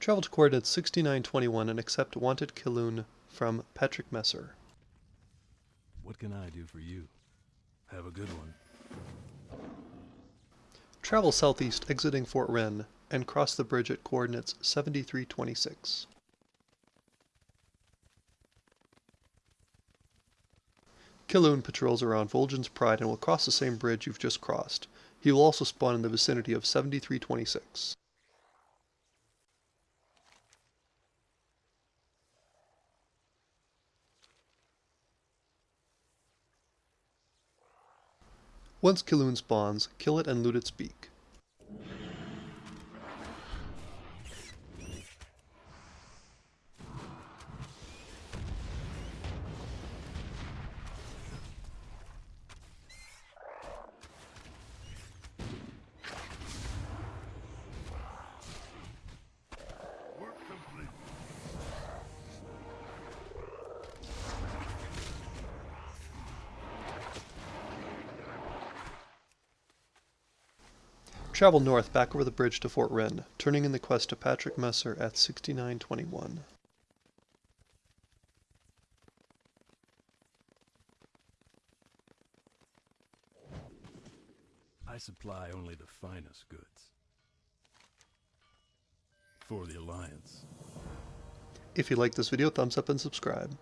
Travel to coordinates 6921 and accept wanted Kiloon from Patrick Messer. What can I do for you? Have a good one. Travel southeast exiting Fort Wrynn and cross the bridge at coordinates 7326. Kiloon patrols around Vol'jin's Pride and will cross the same bridge you've just crossed. He will also spawn in the vicinity of 7326. Once Kiloon spawns, kill it and loot its beak. Travel north back over the bridge to Fort Wrynn, turning in the quest to Patrick Messer at 6921. I supply only the finest goods. For the Alliance. If you like this video, thumbs up and subscribe.